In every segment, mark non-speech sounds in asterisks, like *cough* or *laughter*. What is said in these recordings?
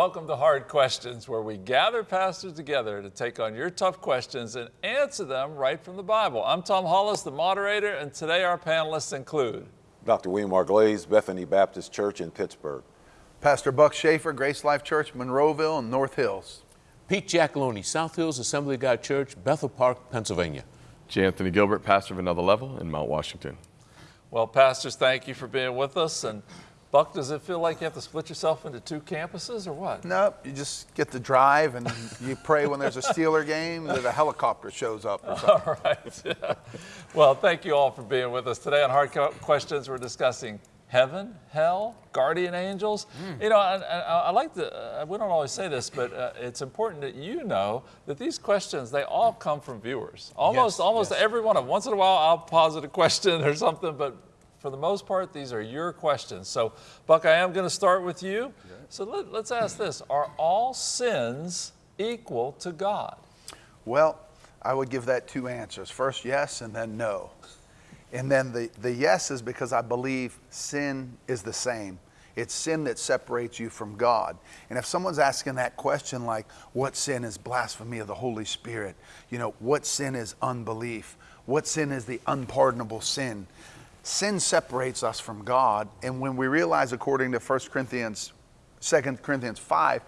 Welcome to Hard Questions, where we gather pastors together to take on your tough questions and answer them right from the Bible. I'm Tom Hollis, the moderator, and today our panelists include Dr. William R. Glaze, Bethany Baptist Church in Pittsburgh. Pastor Buck Schaefer, Grace Life Church, Monroeville and North Hills. Pete Giacalone, South Hills Assembly of God Church, Bethel Park, Pennsylvania. J. Anthony Gilbert, pastor of Another Level in Mount Washington. Well, pastors, thank you for being with us. And Buck, does it feel like you have to split yourself into two campuses or what? Nope, you just get to drive and you pray when there's a Steeler game that a helicopter shows up or something. *laughs* All right. Yeah. *laughs* Well, thank you all for being with us. Today on Hard Questions, we're discussing heaven, hell, guardian angels. Mm. You know, I, I, I like to, uh, we don't always say this, but uh, it's important that you know that these questions, they all come from viewers. Almost, yes, almost yes. every one of them. Once in a while, I'll posit a question or something, but for the most part, these are your questions. So, Buck, I am going to start with you. So let, let's ask this Are all sins equal to God? Well, I would give that two answers. First, yes, and then no. And then the, the yes is because I believe sin is the same. It's sin that separates you from God. And if someone's asking that question, like, what sin is blasphemy of the Holy Spirit? You know, what sin is unbelief? What sin is the unpardonable sin? Sin separates us from God. And when we realize, according to 1 Corinthians, 2 Corinthians 5,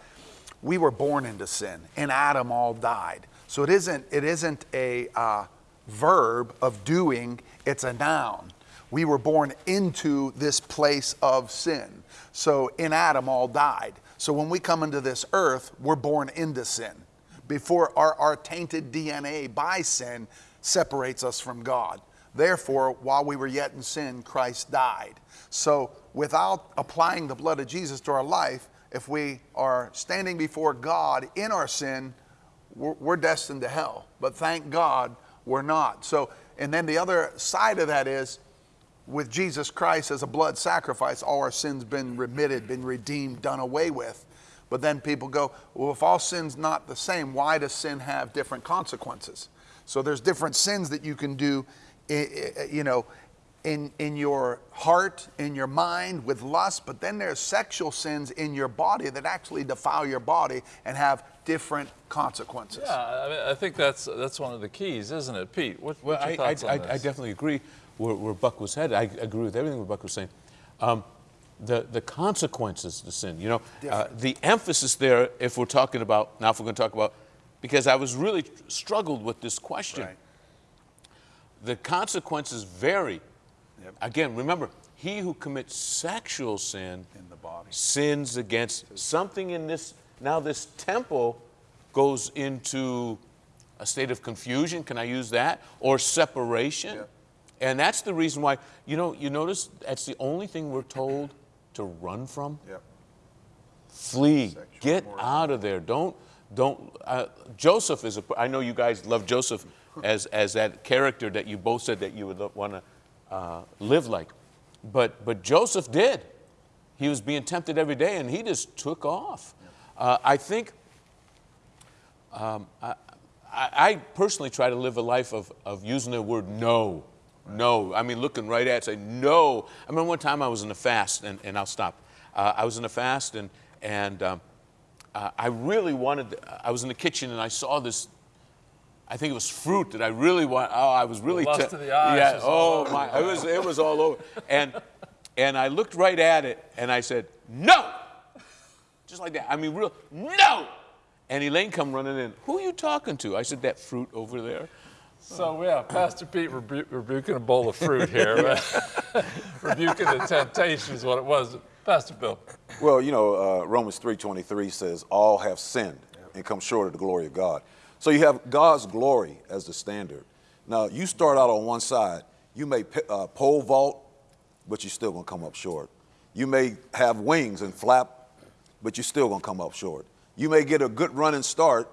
we were born into sin. and Adam all died. So it isn't, it isn't a uh, verb of doing, it's a noun. We were born into this place of sin. So in Adam all died. So when we come into this earth, we're born into sin. Before our, our tainted DNA by sin separates us from God. Therefore, while we were yet in sin, Christ died. So, without applying the blood of Jesus to our life, if we are standing before God in our sin, we're, we're, destined to hell. But thank God we're not. So, and then the other side of that is with Jesus Christ as a blood sacrifice, all our sins been remitted, been redeemed, done away with. But then people go, well, if all sin's not the same, why does sin have different consequences? So there's different sins that you can do you know, in, in your heart, in your mind with lust, but then there's sexual sins in your body that actually defile your body and have different consequences. Yeah, I, mean, I think that's, that's one of the keys, isn't it? Pete, what, well, what's your I, thoughts I, on I, I definitely agree where, where, Buck was headed. I agree with everything Buck was saying. Um, the, the consequences of the sin, you know, uh, the emphasis there, if we're talking about, now if we're going to talk about, because I was really struggled with this question. Right the consequences vary. Yep. Again, remember, he who commits sexual sin in the body sins against something in this. Now, this temple goes into a state of confusion. Can I use that? Or separation. Yep. And that's the reason why, you know, you notice that's the only thing we're told to run from. Yep. Flee. Sexual Get out of there. Don't, don't. Uh, Joseph is a, I know you guys love Joseph as, as that character that you both said that you would want to uh, live like. But, but Joseph did. He was being tempted every day and he just took off. Uh, I think um, I, I, personally try to live a life of, of using the word no. No. I mean, looking right at it, say no. I remember one time I was in a fast, and, and I'll stop. Uh, I was in a fast, and, and um, uh, I really wanted, I was in the kitchen and I saw this I think it was fruit that I really want. Oh, I was really. The lust t- of the eyes. Yeah. Oh my! It was it was all over. And and I looked right at it and I said no, just like that. I mean, real no. And Elaine come running in. Who are you talking to? I said that fruit over there. So yeah, Pastor Pete rebu- rebuking a bowl of fruit here, *laughs* rebuking the temptation is what it was. Pastor Bill. Well, you know, uh, Romans 3:23 says, "All have sinned and come short of the glory of God." So you have God's glory as the standard. Now, you start out on one side. You may uh, pole vault, but you're still going to come up short. You may have wings and flap, but you're still going to come up short. You may get a good running start,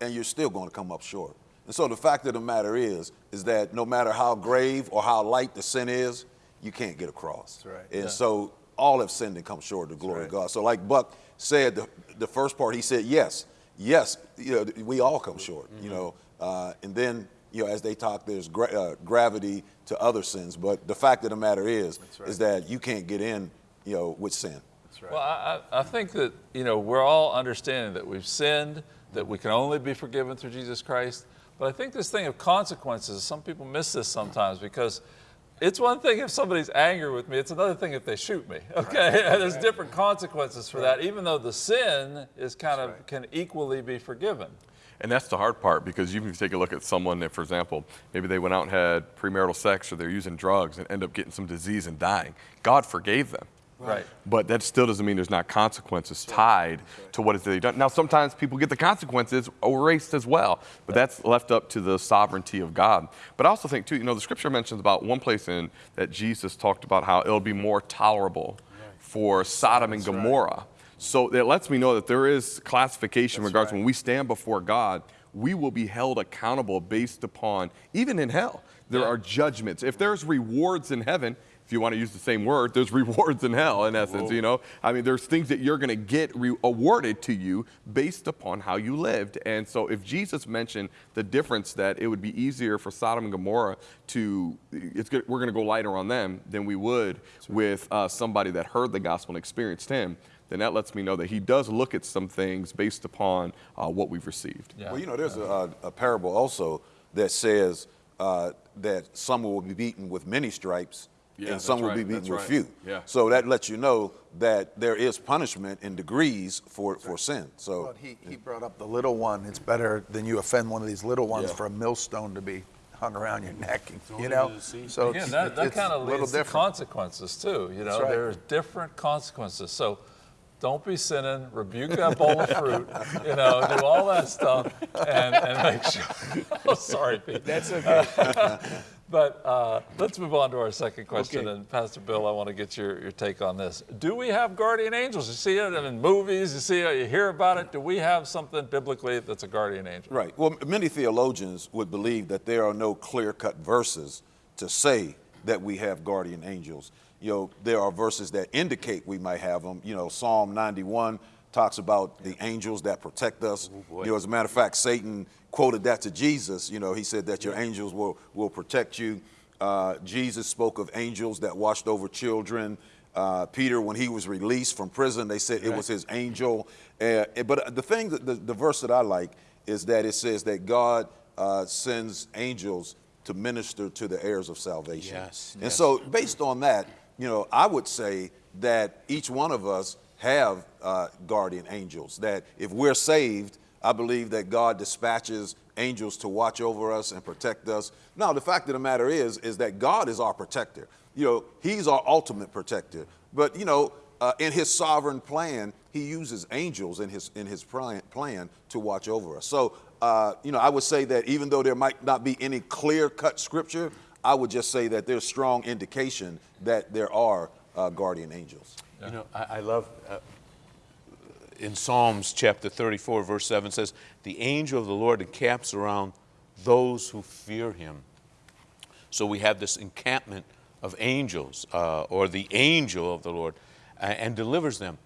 and you're still going to come up short. And so the fact of the matter is, is that no matter how grave or how light the sin is, you can't get across. That's right. And yeah. so all have sinned and come short of the glory right. of God. So like Buck said, the, the first part, he said, yes, yes, you know, we all come short, mm-hmm. you know, uh, and then, you know, as they talk, there's gra- uh, gravity to other sins. But the fact of the matter is, right. is that you can't get in, you know, with sin. Well, I, I I think that, you know, we're all understanding that we've sinned, that we can only be forgiven through Jesus Christ. But I think this thing of consequences, some people miss this sometimes because it's one thing if somebody's angry with me, it's another thing if they shoot me. Okay, *laughs* and there's different consequences for that, even though the sin is kind of can equally be forgiven. And that's the hard part because you can take a look at someone that, for example, maybe they went out and had premarital sex or they're using drugs and end up getting some disease and dying. God forgave them. Right. But that still doesn't mean there's not consequences tied to what is they've done. Now, sometimes people get the consequences erased as well, but that's left up to the sovereignty of God. But I also think, too, you know, the scripture mentions about one place in that Jesus talked about how it'll be more tolerable for Sodom and Gomorrah. So it lets me know that there is classification in regards when we stand before God, we will be held accountable based upon, even in hell, there Yeah. are judgments. If there's rewards in heaven, if you want to use the same word, there's *laughs* rewards in hell, in essence, you know? I mean, there's things that you're going to get re- awarded to you based upon how you lived. And so if Jesus mentioned the difference that it would be easier for Sodom and Gomorrah to, it's good, we're going to go lighter on them than we would with uh, somebody that heard the gospel and experienced him, then that lets me know that he does look at some things based upon uh, what we've received. Yeah. Well, you know, there's a, a parable also that says uh, that some will be beaten with many stripes Yeah, and some will right, be beaten that's with right. few. Yeah. So that lets you know that there is punishment in degrees for, for sin. So But he, he brought up the little one. It's better than you offend one of these little ones Yeah. for a millstone to be hung around your neck. Thrown You know, into the sea. so Again, that, that kind of little leads to consequences too. You know, right. there's different consequences. So don't be sinning, rebuke that bowl of fruit, *laughs* you know, do all that stuff and, and make sure. *laughs* oh, sorry, Pete. That's okay. *laughs* But uh, let's move on to our second question. Okay. And Pastor Bill, I want to get your, your take on this. Do we have guardian angels? You see it in movies, you see it, you hear about it. Do we have something biblically that's a guardian angel? Right. Well, many theologians would believe that there are no clear cut verses to say that we have guardian angels. You know, there are verses that indicate we might have them. You know, Psalm 91 talks about the angels that protect us. boy. you know, as a matter of fact, Satan quoted that to Jesus. You know, he said that your angels will, will protect you. Uh, Jesus spoke of angels that watched over children. Uh, Peter, when he was released from prison, they said it was his angel. Uh, but the thing, that, the, the verse that I like is that it says that God uh, sends angels to minister to the heirs of salvation. Yes, And yes. so, based on that, you know, I would say that each one of us have uh, guardian angels. That if we're saved, I believe that God dispatches angels to watch over us and protect us. Now, the fact of the matter is, is that God is our protector. You know, He's our ultimate protector. But you know, uh, in His sovereign plan, He uses angels in His in His plan, to watch over us. So, uh, you know, I would say that even though there might not be any clear-cut scripture, I would just say that there's strong indication that there are uh, guardian angels. You know, I, I love uh, in Psalms chapter 34, verse 7 says, The angel of the Lord encamps around those who fear him. So we have this encampment of angels, uh, or the angel of the Lord, uh, and delivers them.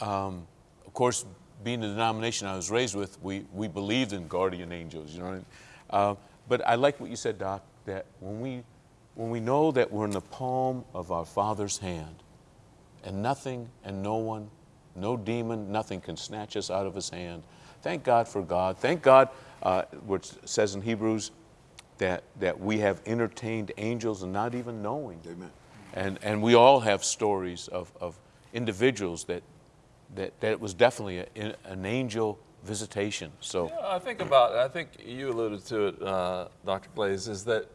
Um, of course, being the denomination I was raised with, we, we believed in guardian angels, you know what I mean? Uh, but I like what you said, Doc, that when we, when we know that we're in the palm of our Father's hand, and nothing and no one, no demon, nothing can snatch us out of his hand. Thank God for God. Thank God, uh, which says in Hebrews that, that we have entertained angels and not even knowing. Amen. And, and we all have stories of, of individuals that, that, that it was definitely a, an angel visitation. So, Yeah, I think about, I think you alluded to it, uh, Dr. Glaze, is that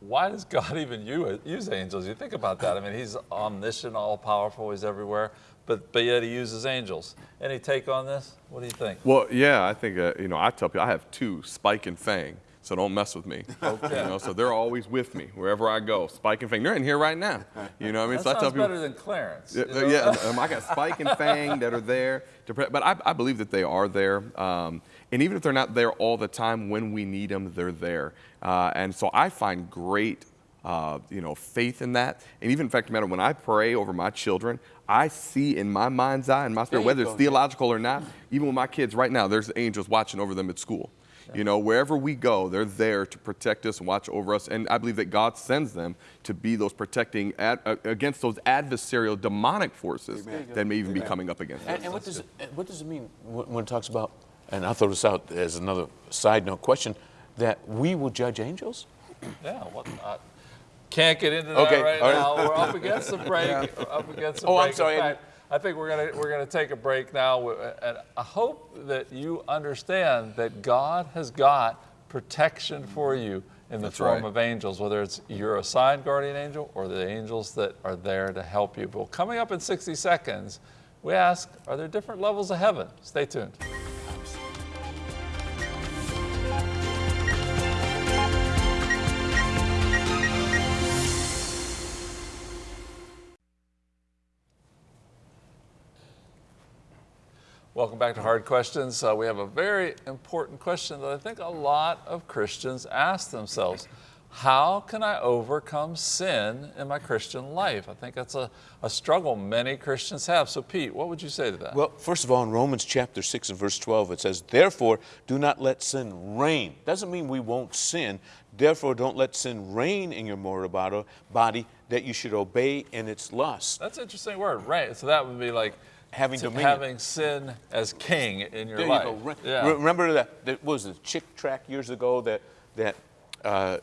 why does God *laughs* even use angels? You think about that. I mean, He's omniscient, all powerful, He's everywhere, but, but yet He uses angels. Any take on this? What do you think? Well, yeah, I think, uh, you know, I tell people I have two, Spike and Fang, so don't mess with me. Okay. You know, so they're always with me wherever I go. Spike and Fang, they're in here right now. You know what I mean? That so I tell sounds people, better than Clarence. Yeah, you know? yeah, *laughs* um, I got Spike and Fang that are there, to pre- but I, I believe that they are there. Um, and even if they're not there all the time, when we need them, they're there. Uh, and so I find great, uh, you know, faith in that. And even in fact, matter when I pray over my children, I see in my mind's eye and my spirit, whether it's theological or not, even with my kids right now, there's angels watching over them at school. You know, wherever we go, they're there to protect us and watch over us. And I believe that God sends them to be those protecting ad, uh, against those adversarial demonic forces that may even be coming up against us. And, and what does it, what does it mean when, when it talks about? And I'll throw this out as another side note question: that we will judge angels. Yeah, what, I can't get into that Okay, right all right. now. We're up against the break. We're up against the Oh, break. I'm sorry, I fact, I think we're gonna we're gonna take a break now, uh, and I hope that you understand that God has got protection for you in the That's form right. of angels, whether it's your assigned guardian angel or the angels that are there to help you. Well, coming up in 60 seconds, we ask, are there different levels of heaven? Stay tuned. Welcome back to Hard Questions. Uh, we have a very important question that I think a lot of Christians ask themselves. How can I overcome sin in my Christian life? I think that's a, a struggle many Christians have. So, Pete, what would you say to that? Well, first of all, in Romans chapter 6 and verse 12, it says, Therefore, do not let sin reign. Doesn't mean we won't sin. Therefore, don't let sin reign in your mortal body that you should obey in its lust. that's an interesting word, right? So that would be like Having dominion. having sin as king in your There life. you. Re- Yeah. re- Remember that, that was the Chick tract years ago that, that uh,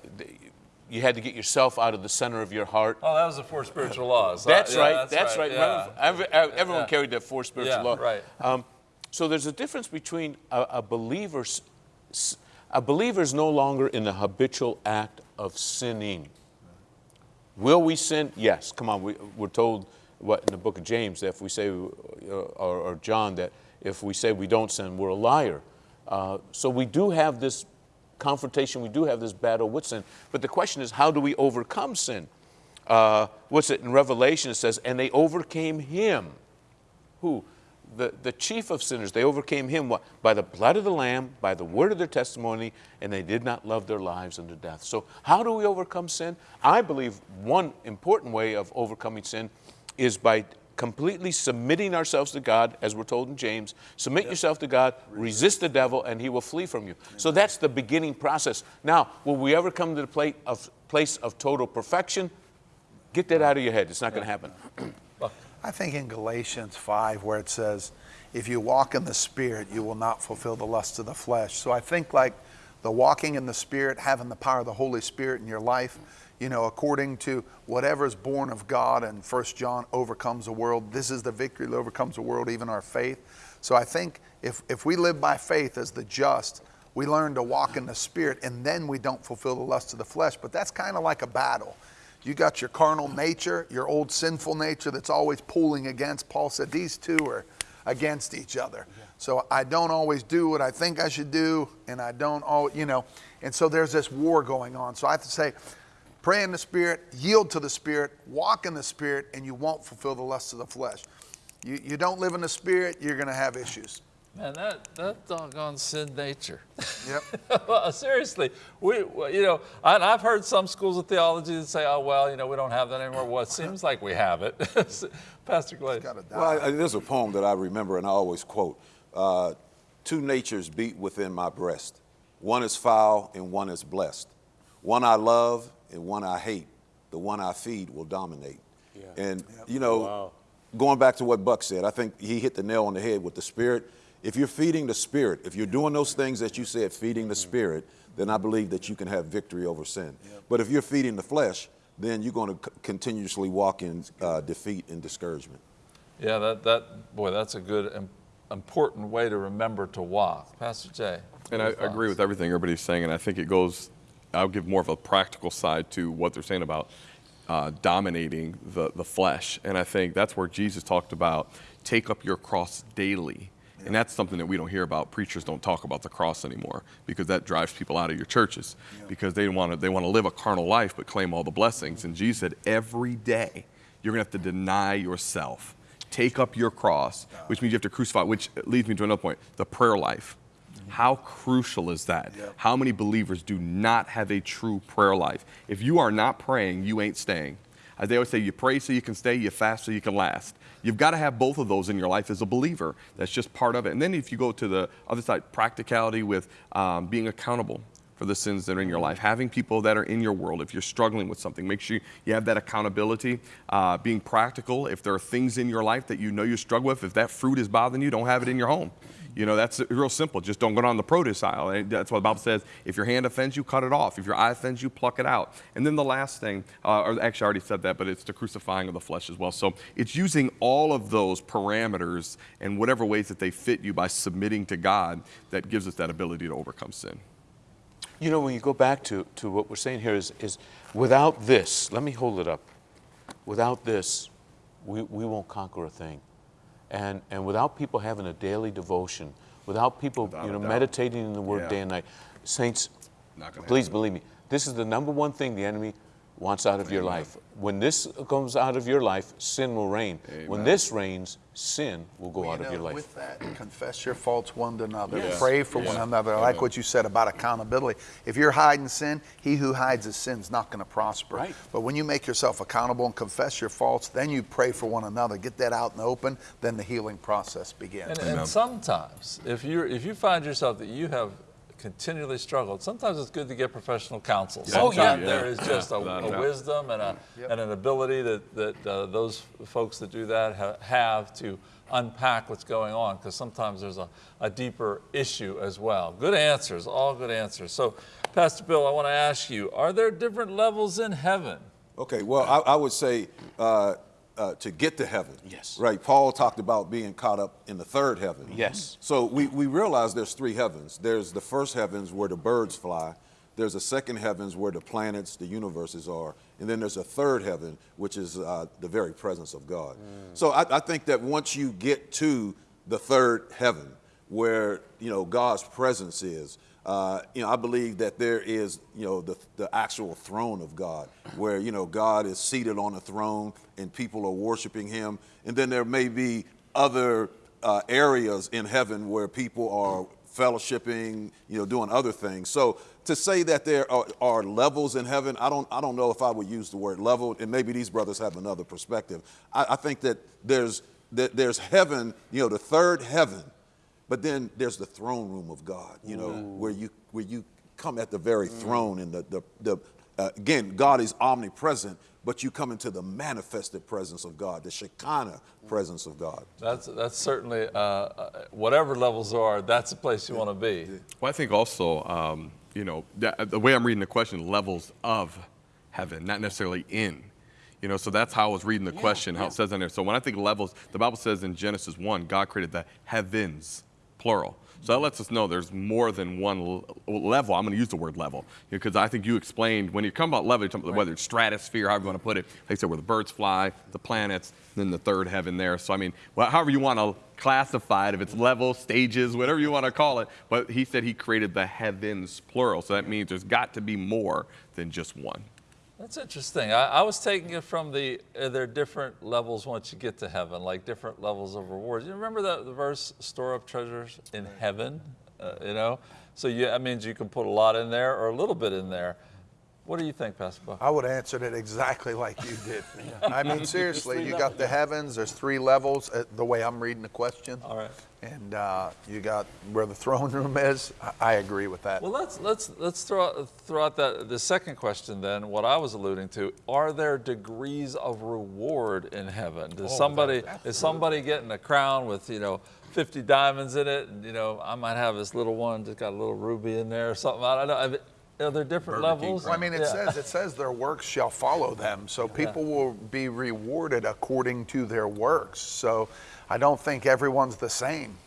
you had to get yourself out of the center of your heart. oh, that was the four spiritual laws. That's Yeah, right. That's, right. yeah. Remember, every- everyone Yeah. carried that four spiritual Yeah, law. right. Um, so there's a difference between a, a believer's a believer is no longer in the habitual act of sinning. Will we sin? Yes. Come on. We, we're told what in the book of James that if we say, uh, or, or John, that if we say we don't sin, we're a liar. Uh, so we do have this confrontation. We do have this battle with sin. But the question is, how do we overcome sin? Uh, what's it in Revelation? It says, and they overcame him. Who? The, the chief of sinners. They overcame him what? by the blood of the Lamb, by the word of their testimony, and they did not love their lives unto death. So, how do we overcome sin? I believe one important way of overcoming sin is by completely submitting ourselves to God, as we're told in James. Submit yourself to God, resist the devil, and he will flee from you. So, that's the beginning process. Now, will we ever come to the plate of, place of total perfection? Get that out of your head. It's not going to happen. *clears throat* I think in Galatians 5, where it says, if you walk in the Spirit, you will not fulfill the lusts of the flesh. So I think like the walking in the Spirit, having the power of the Holy Spirit in your life, you know, according to whatever is born of God, and First John overcomes the world. This is the victory that overcomes the world, even our faith. So I think if, if we live by faith as the just, we learn to walk in the Spirit, and then we don't fulfill the lusts of the flesh. But that's kind of like a battle. You got your carnal nature, your old sinful nature that's always pulling against. Paul said these two are against each other. So I don't always do what I think I should do, and I don't always, you know, and so there's this war going on. So I have to say, pray in the Spirit, yield to the Spirit, walk in the Spirit, and you won't fulfill the lusts of the flesh. You, you don't live in the Spirit, you're going to have issues. Man, that, that doggone sin nature. Yep. *laughs* well, seriously, we, you know, I, I've heard some schools of theology that say, oh, well, you know, we don't have that anymore. Well, it seems like we have it. *laughs* Pastor Glaze. Got to. Well, I, there's a poem that I remember and I always quote. Uh, Two natures beat within my breast. One is foul and one is blessed. One I love and one I hate. The one I feed will dominate. And, you know, going back to what Buck said, I think he hit the nail on the head with the spirit. If you're feeding the spirit, if you're doing those things that you said, feeding the spirit, then I believe that you can have victory over sin. But if you're feeding the flesh, then you're going to c- continuously walk in uh, defeat and discouragement. Yeah, that, that, boy, that's a good, im- important way to remember to walk. Pastor Jay. And I your agree with everything everybody's saying, and I think it goes. I'll give more of a practical side to what they're saying about uh, dominating the the flesh, and I think that's where Jesus talked about take up your cross daily, and that's something that we don't hear about. Preachers don't talk about the cross anymore because that drives people out of your churches because they want to they want to live a carnal life but claim all the blessings. And Jesus said every day you're gonna have to deny yourself, take up your cross, which means you have to crucify. Which leads me to another point: the prayer life. How crucial is that? How many believers do not have a true prayer life? If you are not praying, you ain't staying. As they always say, you pray so you can stay, you fast so you can last. You've got to have both of those in your life as a believer. That's just part of it. And then if you go to the other side, practicality with um, being accountable for the sins that are in your life. Having people that are in your world, if you're struggling with something, make sure you have that accountability. Uh, being practical, if there are things in your life that you know you struggle with, if that fruit is bothering you, don't have it in your home. You know, that's real simple. Just don't go down the produce aisle. And that's what the Bible says. If your hand offends you, cut it off. If your eye offends you, pluck it out. And then the last thing, uh, or actually I already said that, but it's the crucifying of the flesh as well. So it's using all of those parameters and whatever ways that they fit you by submitting to God that gives us that ability to overcome sin. You know, when you go back to, to what we're saying here is, is without this, let me hold it up. Without this, we, we won't conquer a thing. And, and without people having a daily devotion, without people Without you know, meditating in the Word Yeah. day and night, saints, please happen. believe me, this is the number one thing the enemy wants out of your life. When this comes out of your life, sin will reign. When this reigns, sin will go Well, out you of know, your life. With that, confess your faults one to another. Yes. Pray for one another. I like what you said about accountability. If you're hiding sin, he who hides his sin's not going to prosper. Right. But when you make yourself accountable and confess your faults, then you pray for one another. Get that out in the open. Then the healing process begins. And, and sometimes, if you if you find yourself that you have continually struggled, sometimes it's good to get professional counsel. Oh, yeah. Sometimes Yeah. there is just a, a a wisdom and, a, and an ability that, that uh, those folks that do that ha- have to unpack what's going on because sometimes there's a, a deeper issue as well. Good answers, all good answers. So, Pastor Bill, I want to ask you are there different levels in heaven? Okay, well, I, I would say uh, uh, to get to heaven. Yes. Right. Paul talked about being caught up in the third heaven. Yes. So we, we realize there's three heavens. There's the first heavens where the birds fly. There's a second heavens where the planets, the universes are, and then there's a third heaven, which is uh, the very presence of God. So I, I think that once you get to the third heaven, where you know God's presence is, uh, you know, I believe that there is, you know, the, the actual throne of God, where, you know, God is seated on a throne and people are worshiping him. And then there may be other uh, areas in heaven where people are fellowshipping, you know, doing other things. So to say that there are, are levels in heaven, I don't, I don't know if I would use the word level, and maybe these brothers have another perspective. I, I think that there's, that there's heaven, you know, the third heaven, but then there's the throne room of God, you know, where you where you come at the very throne and the the, the uh, again God is omnipresent, but you come into the manifested presence of God, the Shekinah presence of God. That's, that's certainly, uh, uh, whatever levels are, that's the place you want to be. Well, I think also, um, you know, that, the way I'm reading the question, levels of heaven, not necessarily in. You know, so that's how I was reading the question, how it says in there. So when I think levels, the Bible says in Genesis 1, God created the heavens, plural. So that lets us know there's more than one level. I'm going to use the word level because I think you explained when you come about level, about whether it's stratosphere, however you want to put it. I said, where the birds fly, the planets, then the third heaven there. So I mean, well, however you want to classify it, if it's level, stages, whatever you want to call it. But he said he created the heavens, plural. So that means there's got to be more than just one. That's interesting. I, I was taking it from the uh, there are different levels once you get to heaven, like different levels of rewards. You remember the, the verse, "Store up treasures in heaven." Uh, you know, so you, that means you can put a lot in there or a little bit in there. What do you think, Pastor Buck? I would answer it exactly like you did. *laughs* I mean, seriously, you got the heavens, there's three levels, uh, the way I'm reading the question. All right. And uh, you got where the throne room is. I, I agree with that. Well, let's let's let's throw out, throw out that the second question then. What I was alluding to: Are there degrees of reward in heaven? Does somebody is somebody getting a crown with you know 50 diamonds in it, and you know I might have this little one that's got a little ruby in there or something. I don't know. I mean, Are there different Burger King levels? Well, I mean, it Yeah. says it says their works shall follow them, so people will be rewarded according to their works. So, I don't think everyone's the same,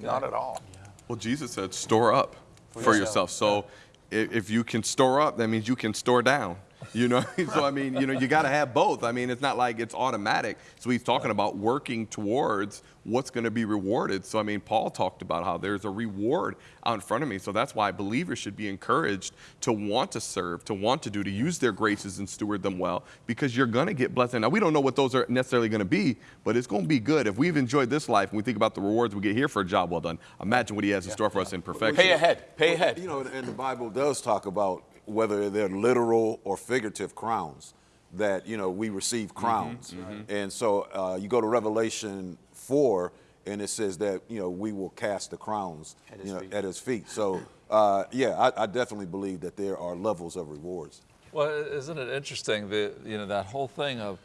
not at all. Well, Jesus said, store up for, yourself. So i- if you can store up, that means you can store down. You know, *laughs* so I mean, you know, you got to have both. I mean, it's not like it's automatic. So he's talking about working towards what's going to be rewarded. So I mean, Paul talked about how there's a reward out in front of me. So that's why believers should be encouraged to want to serve, to want to do, to use their graces and steward them well, because you're going to get blessed. Now we don't know what those are necessarily going to be, but it's going to be good. If we've enjoyed this life and we think about the rewards we get here for a job well done, imagine what he has in store for us in perfection. Pay ahead. Pay ahead. You know, and the Bible does talk about whether they're literal or figurative crowns. that you know we receive Mm-hmm. crowns, and so uh, you go to Revelation four, and it says that you know we will cast the crowns At his you know, feet. at his feet. So uh, yeah, I, I definitely believe that there are levels of rewards. Well, isn't it interesting the you know that whole thing of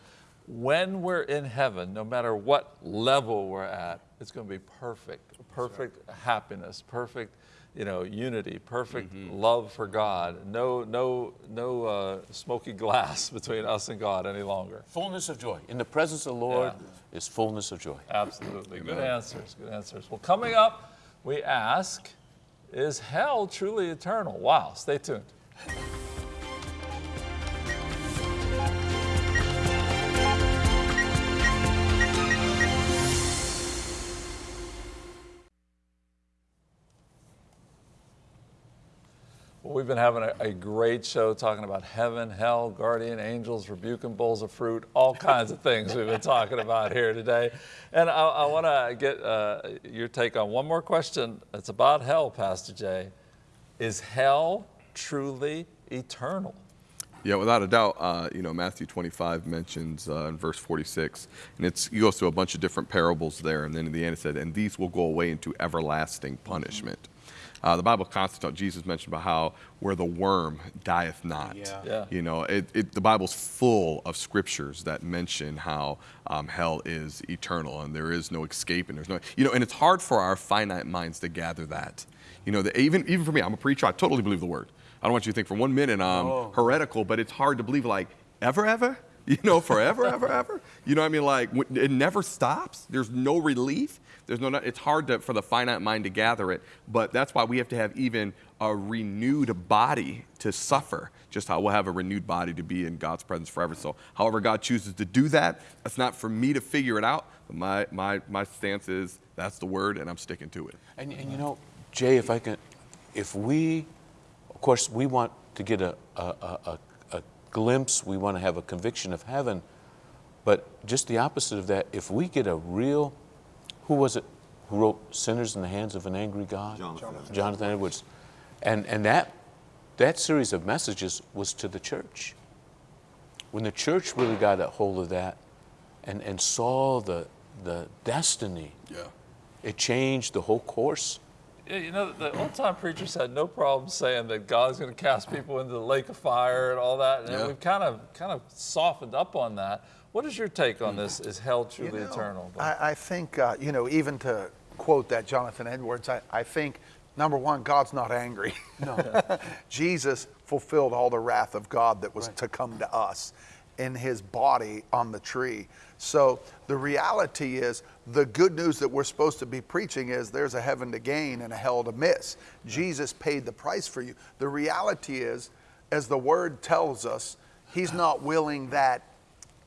when we're in heaven, no matter what level we're at, it's going to be perfect, perfect happiness, perfect you know unity, perfect love for God. No no no uh, smoky glass *laughs* between us and God any longer. Fullness of joy. In the presence of the Lord is fullness of joy. Absolutely. Good answers. Good answers. Well, coming up, we ask, is hell truly eternal? Wow. Stay tuned. *laughs* we've been having a, a great show talking about heaven, hell, guardian angels, rebuking bowls of fruit, all kinds of things we've been talking about here today. And I, I want to get uh, your take on one more question. It's about hell, Pastor Jay. Is hell truly eternal? Yeah, without a doubt, uh, you know, Matthew 25 mentions uh, in verse 46, and it's, he goes through a bunch of different parables there, and then in the end it said, and these will go away into everlasting punishment. Uh, the Bible constantly, talks- Jesus mentioned about how where the worm dieth not. Yeah. Yeah. You know, it, it, the Bible's full of scriptures that mention how um, hell is eternal and there is no escape and there's no, you know, and it's hard for our finite minds to gather that. You know, that even even for me, I'm a preacher. I totally believe the word. I don't want you to think for one minute I'm Oh. heretical, but it's hard to believe like ever, ever. You know, forever, ever, ever. You know what I mean? Like it never stops. There's no relief. There's no. It's hard to, for the finite mind to gather it. But that's why we have to have even a renewed body to suffer. Just how we'll have a renewed body to be in God's presence forever. So, however God chooses to do that, that's not for me to figure it out. But my my my stance is that's the word, and I'm sticking to it. And, and you know, Jay, if I can, if we, of course, we want to get a, a, a, a, a glimpse, we want to have a conviction of heaven, but just the opposite of that, if we get a real, who was it who wrote Sinners in the Hands of an Angry God? Jonathan. Jonathan Edwards. And, and that, that series of messages was to the church. When the church really got a hold of that and, and saw the, the destiny, Yeah. it changed the whole course. Yeah, you know, the old time preachers had no problem saying that God's going to cast people into the lake of fire and all that. And Yeah. we've kind of kind of softened up on that. What is your take on this? Is hell You truly know, eternal? I, I think, uh, you know, even to quote that Jonathan Edwards, I, I think, number one, God's not angry. No. *laughs* Jesus fulfilled all the wrath of God that was to come to us in his body on the tree. So the reality is, the good news that we're supposed to be preaching is there's a heaven to gain and a hell to miss. Jesus paid the price for you. The reality is, as the word tells us, he's not willing that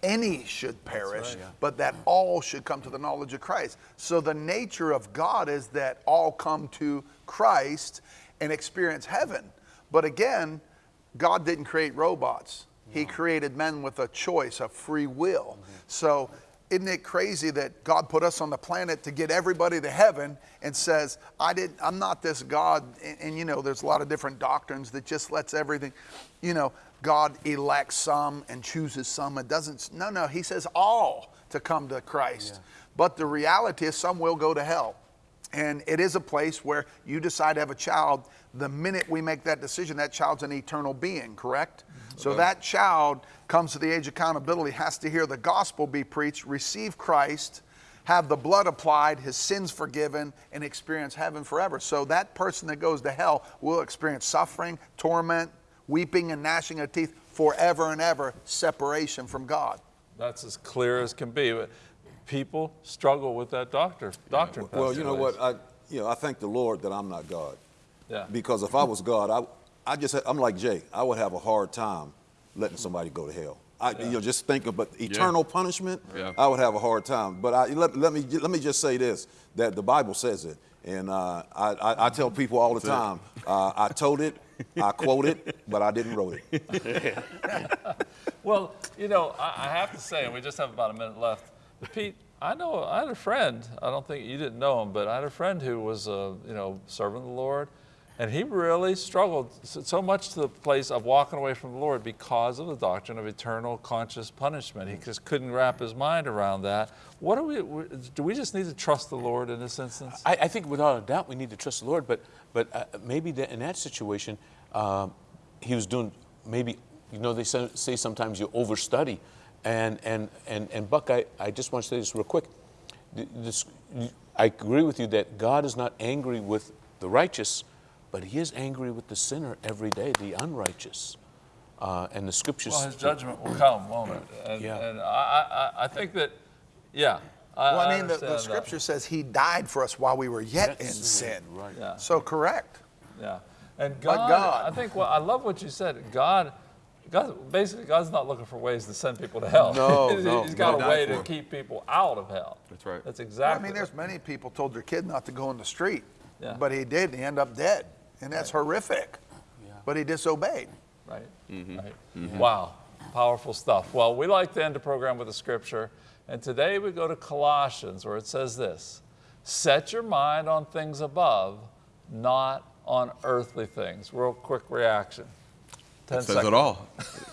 any should perish, but that all should come to the knowledge of Christ. So the nature of God is that all come to Christ and experience heaven. But again, God didn't create robots. He created men with a choice, a free will. Mm-hmm. So isn't it crazy that God put us on the planet to get everybody to heaven and says, I didn't, I'm not this God. And, and, you know, there's a lot of different doctrines that just lets everything, you know, God elects some and chooses some. It doesn't, no, no, he says all to come to Christ. But the reality is some will go to hell. And it is a place where you decide to have a child. The minute we make that decision, that child's an eternal being, correct? Mm-hmm. So that child comes to the age of accountability, has to hear the gospel be preached, receive Christ, have the blood applied, his sins forgiven, and experience heaven forever. So that person that goes to hell will experience suffering, torment, weeping, and gnashing of teeth forever and ever, separation from God. That's as clear as can be. But people struggle with that doctor, doctrine. Well, you know what? I you know I thank the Lord that I'm not God. Yeah. Because if I was God, I I just I'm like Jay. I would have a hard time letting somebody go to hell. I, You know, just think about eternal punishment. Yeah. I would have a hard time. But I, let, let me let me just say this: that the Bible says it, and uh, I, I I tell people all the time. Uh, I told it, I quote it, but I didn't wrote it. Well, you know, I, I have to say, and we just have about a minute left. Pete, I know I had a friend. I don't think you didn't know him, but I had a friend who was, uh, you know, serving the Lord, And he really struggled so much to the place of walking away from the Lord because of the doctrine of eternal conscious punishment. He just couldn't wrap his mind around that. What do we, do we just need to trust the Lord in this instance? I, I think without a doubt we need to trust the Lord, but but uh, maybe in that situation, um, he was doing maybe you know they say, say sometimes you overstudy, and and and and Buck, I, I just want to say this real quick. This, I agree with you that God is not angry with the righteous, but He is angry with the sinner every day, the unrighteous, uh, and the scriptures. Well, his judgment will come, won't it? And, Yeah. and I, I, I think that, yeah. I, Well, I mean, the, understand the that. scripture says he died for us while we were yet Yet in sin, sin. right. Yeah. So correct. Yeah. And But God, God- I think, well, I love what you said. God, God, basically, God's not looking for ways to send people to hell. No, *laughs* He's- no, He's got no. a way to keep people out of hell. That's right. That's exactly I mean, there's many people told their kid not to go in the street, Yeah. but he did. And he ended up dead, and that's horrific. But he disobeyed. right? Mm-hmm. Right. Wow, powerful stuff. Well, we like to end the program with a scripture, and today we go to Colossians, where it says this: "Set your mind on things above, not on earthly things." Real quick reaction. Ten It says seconds. it all.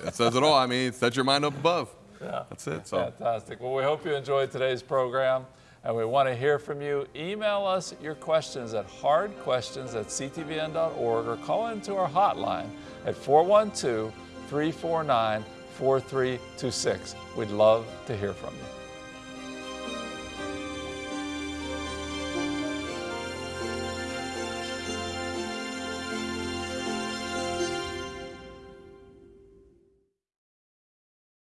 It says it all. I mean, set your mind up above. Yeah. That's it. So. Fantastic. Well, we hope you enjoyed today's program, and we want to hear from you. Email us your questions at hardquestions at ctvn.org or call into our hotline at 412 349 4326. We'd love to hear from you.